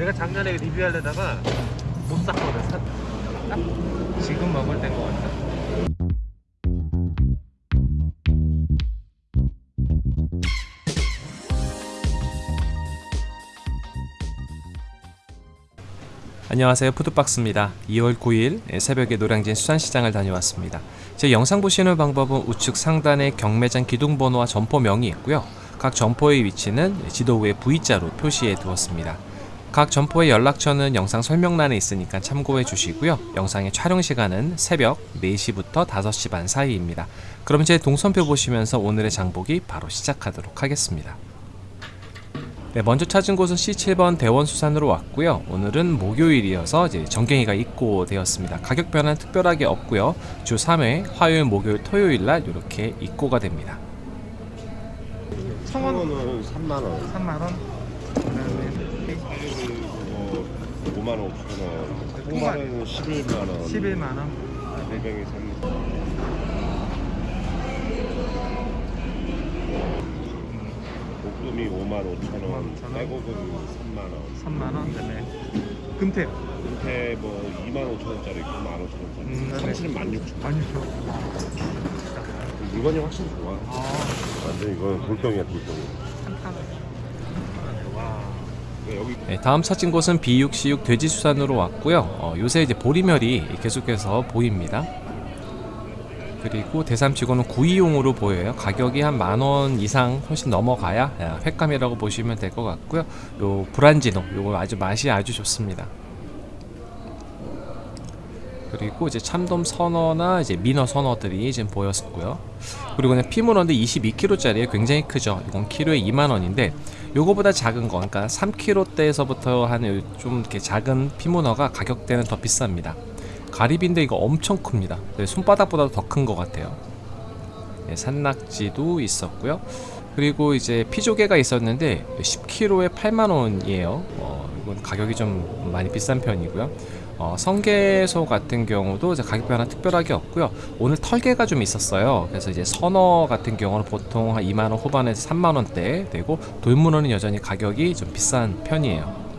내가 작년에 리뷰하려다가 못 샀거든. 사, 딱 지금 먹을 때인 것 같다. 안녕하세요. 푸드박스입니다. 2월 9일 새벽에 노량진 수산시장을 다녀왔습니다. 제 영상 보시는 방법은 우측 상단에 경매장 기둥번호와 점포명이 있고요. 각 점포의 위치는 지도 위에 V자로 표시해 두었습니다 각 점포의 연락처는 영상 설명란에 있으니까 참고해 주시고요 영상의 촬영 시간은 새벽 4시부터 5시 반 사이입니다 그럼 제 동선표 보시면서 오늘의 장보기 바로 시작하도록 하겠습니다 네, 먼저 찾은 곳은 C7번 대원수산으로 왔고요. 오늘은 목요일이어서 이제 전갱이가 입고 되었습니다. 가격 변화는 특별하게 없고요. 주 3회 화요일, 목요일, 토요일 날 이렇게 입고가 됩니다. 청원은 3만 원. 3만 원. 그다음에 뭐 5만 5천 원. 홍말은 11만 원. 11만 원. 대병이 3. 옥돔이 5만 5천 원. 5만 5천 원. 빼곡은 3만 원. 3만 원. 그다음에 금태. 은퇴 뭐 2만 5천 원짜리 있고 1만 5천 원짜리. 음, 있고. 참치는 1만 6천 원. 아니 저. 물건이 확실히 좋아. 아, 완전 이건 돌덩이야 돌덩이. 와. 여기 네, 다음 찾은 곳은 B6C6 돼지수산으로 왔고요. 어, 요새 이제 보리멸이 계속해서 보입니다. 그리고 대삼치고는 구이용으로 보여요. 가격이 한 만원 이상 훨씬 넘어가야 야, 횟감이라고 보시면 될 것 같고요. 요 브란지노, 요거 아주 맛이 아주 좋습니다. 그리고 이제 참돔 선어나 이제 민어 선어들이 지금 보였고요. 그리고 그냥 피문어인데 22kg짜리에 굉장히 크죠. 이건 키로에 2만 원인데 요거보다 작은 거, 그러니까 3kg대에서부터 한 좀 이렇게 작은 피문어가 가격대는 더 비쌉니다. 가리비인데 이거 엄청 큽니다. 네, 손바닥보다 더 큰 것 같아요. 네, 산낙지도 있었고요. 그리고 이제 피조개가 있었는데 10kg에 8만 원이에요. 어, 이건 가격이 좀 많이 비싼 편이고요. 어, 성게소 같은 경우도 이제 가격 변화 특별하게 없고요. 오늘 털개가 좀 있었어요. 그래서 이제 선어 같은 경우는 보통 한 2만 원 후반에서 3만 원대 되고 돌문어는 여전히 가격이 좀 비싼 편이에요.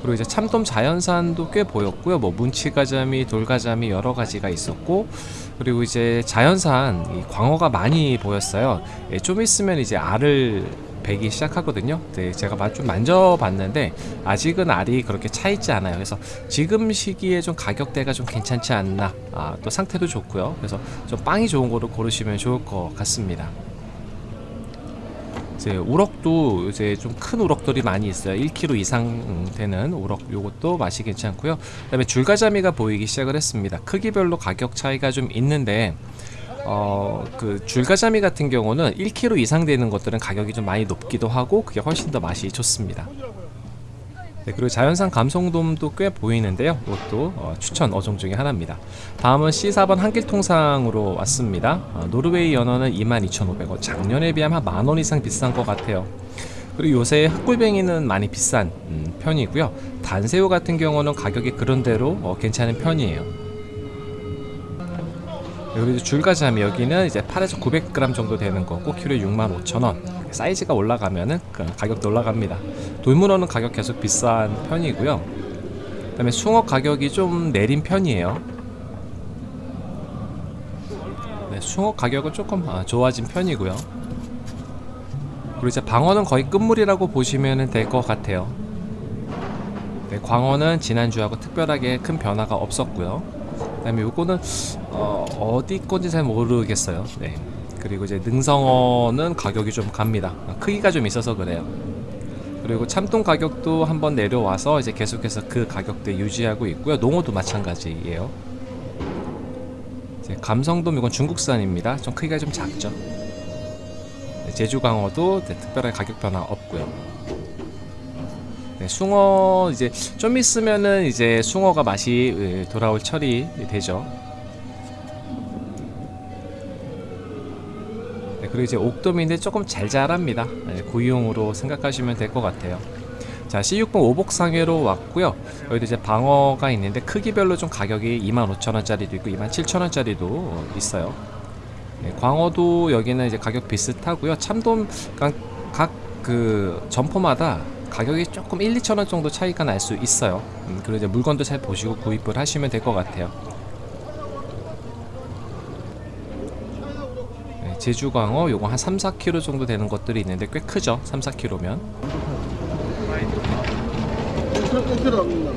그리고 이제 참돔 자연산도 꽤 보였고요. 뭐 문치가자미, 돌가자미 여러 가지가 있었고 그리고 이제 자연산 이 광어가 많이 보였어요. 예, 좀 있으면 이제 알을 배기 시작하거든요. 네, 제가 마- 좀 만져봤는데 아직은 알이 그렇게 차 있지 않아요. 그래서 지금 시기에 좀 가격대가 좀 괜찮지 않나. 아, 또 상태도 좋고요. 그래서 좀 빵이 좋은 거로 고르시면 좋을 것 같습니다. 이제 우럭도 이제 좀 큰 우럭들이 많이 있어요. 1kg 이상 되는 우럭 요것도 맛이 괜찮고요. 그 다음에 줄가자미가 보이기 시작을 했습니다. 크기별로 가격 차이가 좀 있는데 어, 그 줄가자미 같은 경우는 1kg 이상 되는 것들은 가격이 좀 많이 높기도 하고 그게 훨씬 더 맛이 좋습니다. 네, 그리고 자연산 감성돔도 꽤 보이는데요. 이것도 어, 추천 어종 중에 하나입니다. 다음은 C4번 한길통상으로 왔습니다. 어, 노르웨이 연어는 22,500원. 작년에 비하면 한만원 이상 비싼 것 같아요. 그리고 요새 흑골뱅이는 많이 비싼 음, 편이고요. 단새우 같은 경우는 가격이 그런대로 어, 괜찮은 편이에요. 네, 그리고 줄가자미 여기는 이제 8에서 900g 정도 되는 거고 키로에 65,000원. 사이즈가 올라가면은 그 가격도 올라갑니다. 돌문어는 가격 계속 비싼 편이고요. 그 다음에 숭어 가격이 좀 내린 편이에요. 네, 숭어 가격은 조금 아, 좋아진 편이고요. 그리고 이제 방어는 거의 끝물이라고 보시면 될 것 같아요. 네, 광어는 지난주하고 특별하게 큰 변화가 없었고요. 그 다음에 요거는 어, 어디 건지 잘 모르겠어요. 네. 그리고 이제 능성어는 가격이 좀 갑니다. 크기가 좀 있어서 그래요. 그리고 참돔 가격도 한번 내려와서 이제 계속해서 그 가격대 유지하고 있고요. 농어도 마찬가지예요. 감성돔 이건 중국산입니다. 좀 크기가 좀 작죠. 네, 제주광어도 특별하게 가격 변화 없고요. 네, 숭어 이제 좀 있으면은 이제 숭어가 맛이 예, 돌아올 철이 되죠. 네, 그리고 이제 옥돔인데 조금 잘 자랍니다. 네, 고이용으로 생각하시면 될 것 같아요. 자, C6번 오복상회로 왔고요. 여기도 이제 방어가 있는데 크기별로 좀 가격이 25,000원짜리도 있고 27,000원짜리도 있어요. 네, 광어도 여기는 이제 가격 비슷하고요. 참돔 각그 점포마다 가격이 조금 1, 2천 원 정도 차이가 날 수 있어요. 음, 그리고 이제 물건도 잘 보시고 구입을 하시면 될 것 같아요. 네, 제주광어 요거 한 3, 4kg 정도 되는 것들이 있는데 꽤 크죠. 3, 4kg면. 1kg, 1kg 남는다.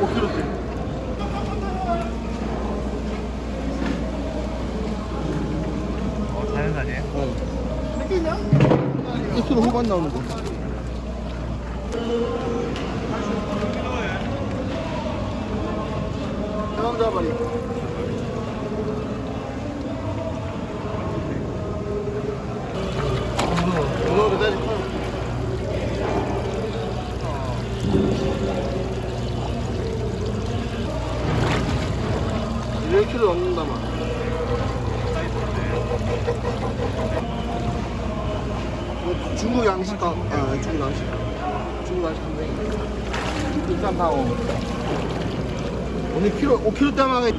오 k g 어, 자연 아니에요? 1kg 후반 나오는 거. 상자발이. 오늘 키로 5kg 때만에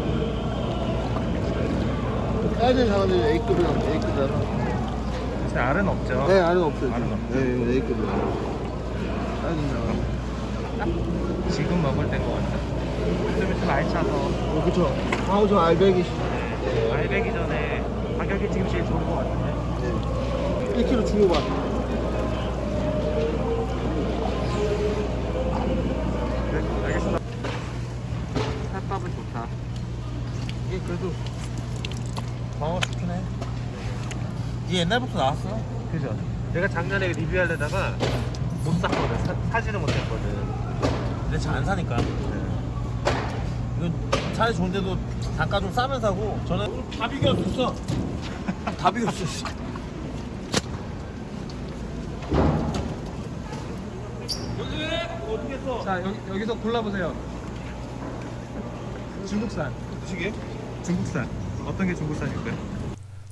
애들 잡았는데 A급이랑 A급이라서. 사실 알은 없죠. 네, 알은 없어요. 알은. 없죠. 네, 이거 A급이에요. 애들 잡아. 지금 먹을 때인 것 같아. 좀 있으면 알차서 어, 그쵸. 아우, 저 알배기. 네. 알배기 전에 가격이 지금 제일 좋은 것 같은데. 네. 1kg 중후반. 이게 옛날부터 나왔어. 그죠? 내가 작년에 리뷰하려다가 못 샀거든. 사, 사지는 못했거든. 근데 잘 안 사니까. 이건 차이 좋은데도 단가 좀 싸면 사고 저는 다 비겼어. 다 비겼어. 자, 여기, 여기서 골라보세요. 중국산. 시계? 중국산. 어떤 게 중국산일까요?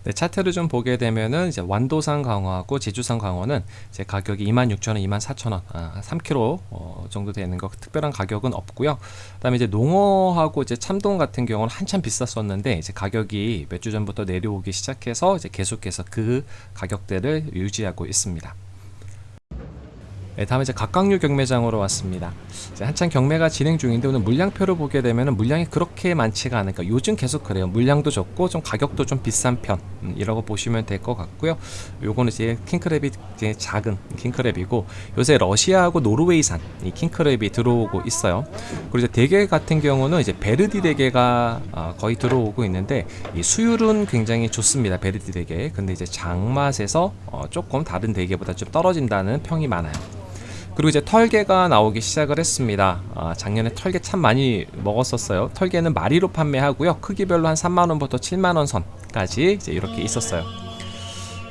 네, 차트를 좀 보게 되면은 이제 완도산 광어하고 제주산 광어는 이제 가격이 26,000원, 24,000원, 아, 3kg 어, 정도 되는 거 특별한 가격은 없고요. 그다음에 이제 농어하고 이제 참돔 같은 경우는 한참 비쌌었는데 이제 가격이 몇 주 전부터 내려오기 시작해서 이제 계속해서 그 가격대를 유지하고 있습니다. 네, 다음에 이제 각각류 경매장으로 왔습니다. 한창 경매가 진행 중인데 오늘 물량표를 보게 되면은 물량이 그렇게 많지가 않으니까 요즘 계속 그래요. 물량도 적고 좀 가격도 좀 비싼 편이라고 보시면 될 것 같고요. 요거는 이제 킹크랩이 이제 작은 킹크랩이고 요새 러시아하고 노르웨이산 이 킹크랩이 들어오고 있어요. 그리고 이제 대게 같은 경우는 이제 베르디 대게가 아, 거의 들어오고 있는데 이 수율은 굉장히 좋습니다. 베르디 대게. 근데 이제 장맛에서 어, 조금 다른 대게보다 좀 떨어진다는 평이 많아요. 그리고 이제 털개가 나오기 시작을 했습니다. 아, 작년에 털개 참 많이 먹었었어요. 털개는 마리로 판매하고요. 크기별로 한 3만 원부터 7만 원 선까지 이제 이렇게 있었어요.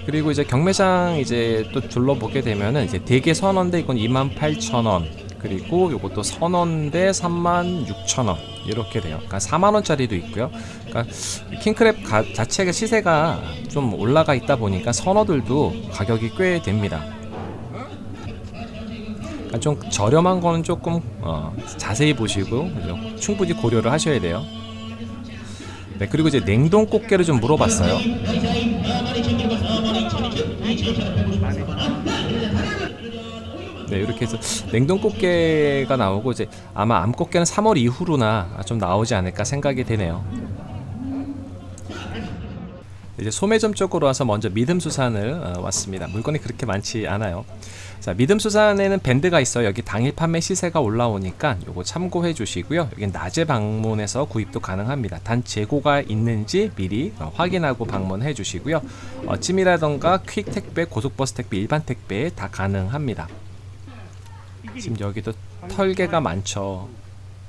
그리고 이제 경매장 이제 또 둘러보게 되면은 이제 대게 선원대 이건 2만 8천 원. 그리고 요것도 선원대 3만 6천 원 이렇게 돼요. 그러니까 4만 원짜리도 있고요. 그러니까 킹크랩 가, 자체가 시세가 좀 올라가 있다 보니까 선어들도 가격이 꽤 됩니다. 그러니까 좀 저렴한 거는 조금 어, 자세히 보시고 그죠? 충분히 고려를 하셔야 돼요. 네 그리고 이제 냉동 꽃게를 좀 물어봤어요. 네 이렇게 해서 냉동 꽃게가 나오고 이제 아마 암 꽃게는 3월 이후로나 좀 나오지 않을까 생각이 되네요. 이제 소매점 쪽으로 와서 먼저 믿음수산을 어, 왔습니다. 물건이 그렇게 많지 않아요. 자, 믿음수산에는 밴드가 있어요. 여기 당일 판매 시세가 올라오니까 요거 참고해 주시고요. 여기 낮에 방문해서 구입도 가능합니다. 단 재고가 있는지 미리 어, 확인하고 방문해 주시고요. 어, 찜이라던가 퀵 택배, 고속버스 택배, 일반 택배 다 가능합니다. 지금 여기도 털개가 많죠.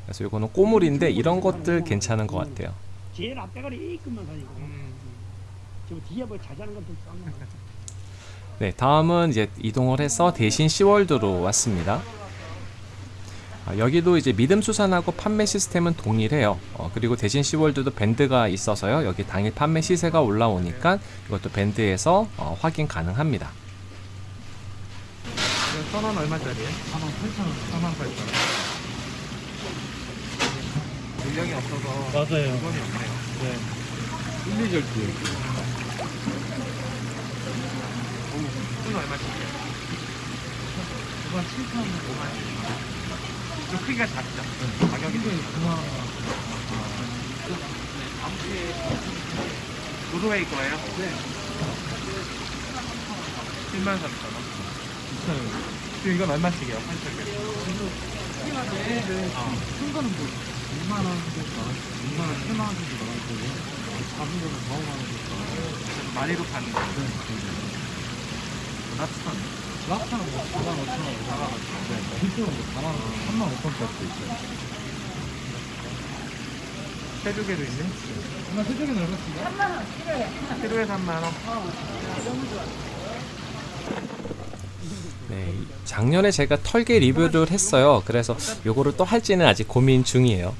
그래서 요거는 꼬물인데 이런 것들 괜찮은 것 같아요. 제일 앞대가리 A급만 사니까 저 뒤에 뭐 자자는 것도 싼 거. 네, 다음은 이제 이동을 해서 대신 시월드로 왔습니다. 아, 여기도 이제 믿음 수산하고 판매 시스템은 동일해요. 어, 그리고 대신 시월드도 밴드가 있어서요. 여기 당일 판매 시세가 올라오니까 이것도 밴드에서 어, 확인 가능합니다. 선원 얼마짜리예요? 4만 8천 원. 4만 8천 원. 물량이 없어서 맞아요. 물건이 없네요. 네. 1, 2절대. 이건 얼마씩이에요? 이건 7천 원, 5만 원. 좀 크기가 작죠? 가격이 좀 9만 원. 노르웨이 거예요? 네. 7만 3천 원. 비싸요. 지금 이건 얼마씩이에요? 한 짝에? 큰 거는 뭐 2만 원 정도 나갈 수 2만 원, 7만 원 정도 나갈 거고 작은 거는 4, 5만 원 정도 나갈 거고 마리로 파는 거. 랍스타는? 랍스타는 뭐 4만 5천 원, 4만 5천 원. 네. 필수는 뭐 4만 원, 3만 5천 원짜리도 있어요. 새조개도 있네. 얼마 새조개는 얼마씩이야? 키로에 3만 원. 네, 이- 작년에 제가 털개 리뷰를 했어요. 그래서 요거를 또 할지는 아직 고민 중이에요.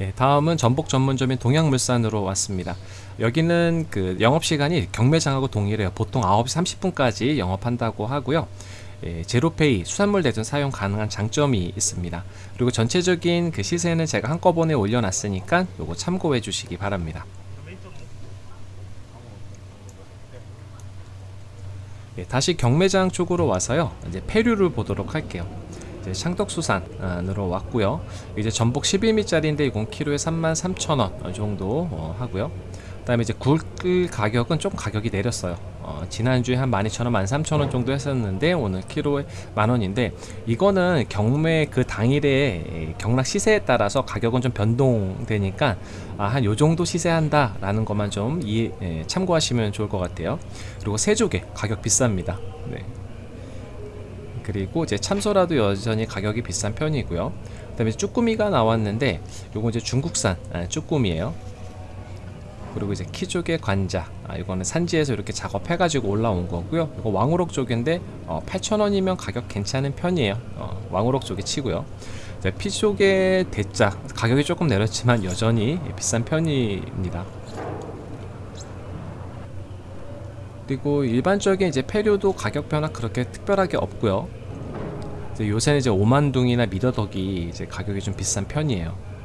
예, 다음은 전복 전문점인 동양물산으로 왔습니다. 여기는 그 영업 시간이 경매장하고 동일해요. 보통 9시 30분까지 영업한다고 하고요. 예, 제로페이 수산물 대전 사용 가능한 장점이 있습니다. 그리고 전체적인 그 시세는 제가 한꺼번에 올려놨으니까 요거 참고해 주시기 바랍니다. 예, 다시 경매장 쪽으로 와서요. 이제 폐류를 보도록 할게요. 창덕수산으로 왔고요. 이제 전복 11미짜리인데 이건 키로에 33,000원 정도 어, 하고요. 그 다음에 이제 굴 가격은 좀 가격이 내렸어요. 어, 지난주에 한 12,000원, 13,000원 정도 했었는데 오늘 키로에 만 원인데 이거는 경매 그 당일에 경락 시세에 따라서 가격은 좀 변동되니까 아, 한 요 정도 시세한다 라는 것만 좀 이해, 예, 참고하시면 좋을 것 같아요. 그리고 새조개 가격 비쌉니다. 네. 그리고 이제 참소라도 여전히 가격이 비싼 편이고요. 그 다음에 쭈꾸미가 나왔는데 요거 이제 중국산 아, 쭈꾸미예요. 그리고 이제 키조개 관자 아, 이거는 산지에서 이렇게 작업해 가지고 올라온 거고요. 이거 왕우럭 쪽인데 어, 8,000원이면 가격 괜찮은 편이에요. 어, 왕우럭 쪽에 치고요. 이제 피조개 대짜 가격이 조금 내렸지만 여전히 비싼 편입니다. 그리고 일반적인 이제 폐류도 가격 변화 그렇게 특별하게 없고요. 이제 요새는 이제 오만둥이나 미더덕이 이제 가격이 좀 비싼 편이에요.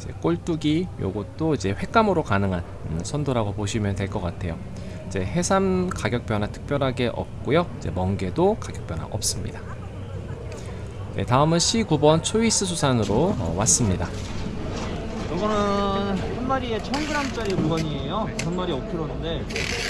이제 꼴뚜기 요것도 이제 횟감으로 가능한 음, 선도라고 보시면 될 것 같아요. 이제 해삼 가격 변화 특별하게 없고요. 이제 멍게도 가격 변화 없습니다. 네, 다음은 C9번 초이스 수산으로 어, 왔습니다. 이거는 한 마리에 1000g짜리 물건이에요. 한 마리에 5kg인데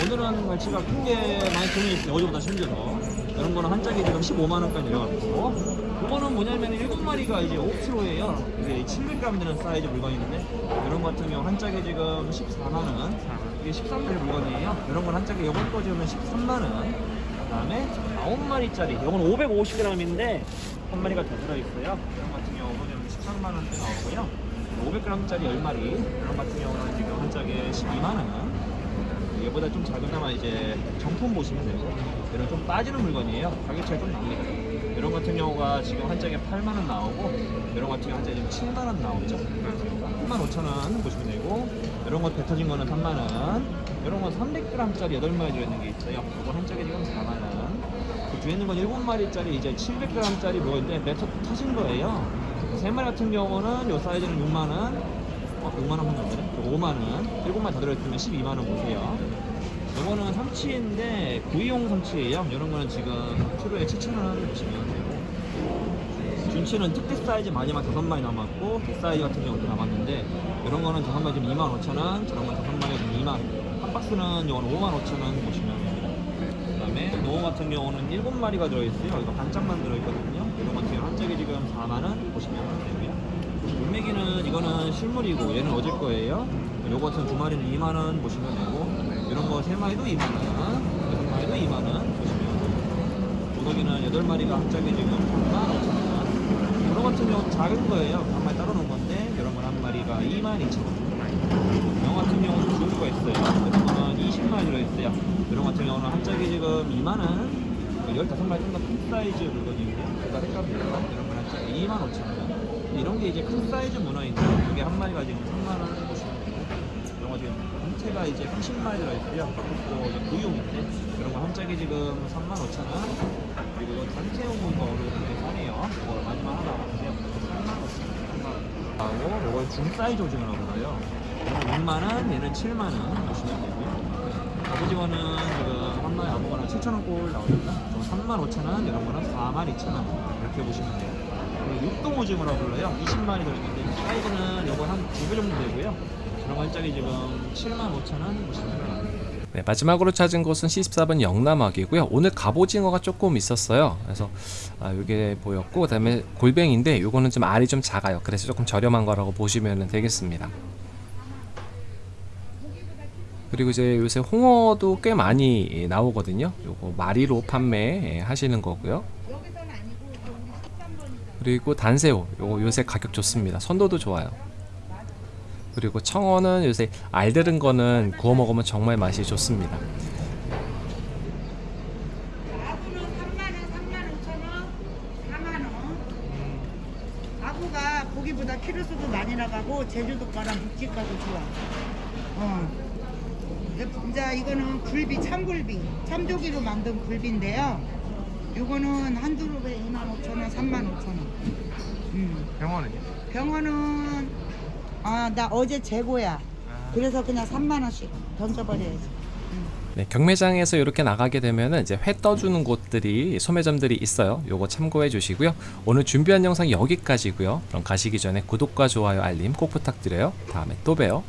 오늘은 갈치가 큰 게 많이 들어있어요. 어제보다 심지어서 이런 거는 한 짝에 지금 15만 원까지 내려가고 이거는 뭐냐면 7마리가 이제 5kg예요. 이게 700g 되는 사이즈 물건인데 이런 거 같은 경우 한 짝에 지금 14만 원. 이게 13마리 물건이에요. 이런 건 한 짝에 거 지금 13만 원. 그다음에 9마리짜리. 이건 550g인데 한 마리가 더 들어 있어요. 이런 거 같은 경우는 13만 원대 나오고요. 500g짜리 10마리 이런 같은 경우는 지금 한 짝에 12만 원 얘보다 좀 작으나마 이제 정품 보시면 되고 이런 좀 빠지는 물건이에요 가격 차이 좀 납니다 이런 같은 경우가 지금 한 짝에 8만원 나오고 이런 같은 경우 한 지금 7만원 나오죠. 35,000원 보시면 되고 이런 거 뱉어진 거는 3만원 이런 건 300g짜리 8마리 들어있는 게 있어요. 이거 한 짝에 지금 4만원. 그 뒤에 있는 건 7마리짜리 이제 700g짜리 뭐인데 뱉어 터진 거예요. 세 마리 같은 경우는 요 사이즈는 6만 원, 어, 6만 원 한다네. 5만 원, 7마리 다 들어있으면 12만 원 보세요. 요거는 삼치인데 구이용 삼치예요. 이런 거는 지금 키로에 7천 원 보시면 되고. 준치는 특대 사이즈 마지막 다섯 마리 남았고 대 사이즈 같은 경우도 남았는데 이런 거는 다섯 마리 지금 2만 5천 원, 저런 건 다섯 마리 지금 2만 한 박스는 이거는 5만 5천 원 보시면 됩니다. 그 다음에 농어 같은 경우는 7마리가 들어있어요. 이거 반짝만 들어있거든요. 이런 같은 경우 한 짝에 지금 4만원 보시면 되고요. 물메기는 이거는 실물이고 얘는 어질 거예요. 요거 같은 두 마리는 2만원 보시면 되고 이런 거세 마리도 2만원, 여섯 마리도 2만원 보시면 도덕이는 여덟 마리가 한 짝에 지금 3만 5천원. 이런 같은 경우 작은 거예요. 한 마리 따로 놓은 건데 이런 건 한 마리가 2만 2천원. 영 같은 경우는 좋은 거 있어요. 이런 거는 20마리 들어있어요. 이런 같은 경우는 한 짝에 지금 2만원. 15마리 좀더큰 사이즈 물건이고요. 그러니까 색깔별로 이런 건한 짝에 2만 5천 원. 이런 게 이제 큰 사이즈 문어인데 이게 한 마리가 지금 3만 원 보시면 되고 이런 거 전체가 이제 30마리 들어있어요. 또 구이용인데 이런 거 한 짝에 지금 3만 5천 원. 그리고 이거 단체 온거 되게 싸네요. 이거 마지막 하나 남았는데요. 3만 5천 원. 3만 원. 하고 요거 중 사이즈 오징어라고 그래요. 6만 원, 얘는 7만 원 보시면 되고요. 갑오징어는 지금 한 마리 아무거나 7,000원 꼴. 좀 35,000원, 이런 거는 42,000원 이렇게 보시면 돼요. 그리고 육동 오징어라고 불러요. 20마리 들어있는데 사이즈는 요거 한 두 배 정도 되고요. 이런 거한 짝이 지금 75,000원 보시면. 네, 마지막으로 찾은 곳은 C14번 영남학이고요. 오늘 갑오징어가 조금 있었어요. 그래서 아, 이게 보였고 그다음에 골뱅인데 요거는 좀 알이 좀 작아요. 그래서 조금 저렴한 거라고 보시면 되겠습니다. 그리고 이제 요새 홍어도 꽤 많이 나오거든요. 요거 마리로 판매 하시는 거고요. 그리고 단새우 요거 요새 가격 좋습니다. 선도도 좋아요. 그리고 청어는 요새 알 들은 거는 구워 먹으면 정말 맛이 좋습니다. 아구는 3만 원, 3만 5천 원, 4만 원. 아구가 고기보다 키로수도 많이 나가고 제주도 거랑 묵직가도 좋아. 어. 이제 이거는 굴비, 참굴비, 참조기로 만든 굴비인데요. 요거는 한 두릅에 2만 5천 원, 3만 5천 원. 음. 병원은요? 병원은 아 나 어제 재고야. 그래서 그냥 3만 원씩 던져버려야지. 네, 경매장에서 이렇게 나가게 되면은 이제 회 떠주는 곳들이 소매점들이 있어요. 요거 참고해 주시고요. 오늘 준비한 영상 여기까지고요. 그럼 가시기 전에 구독과 좋아요, 알림 꼭 부탁드려요. 다음에 또 봬요.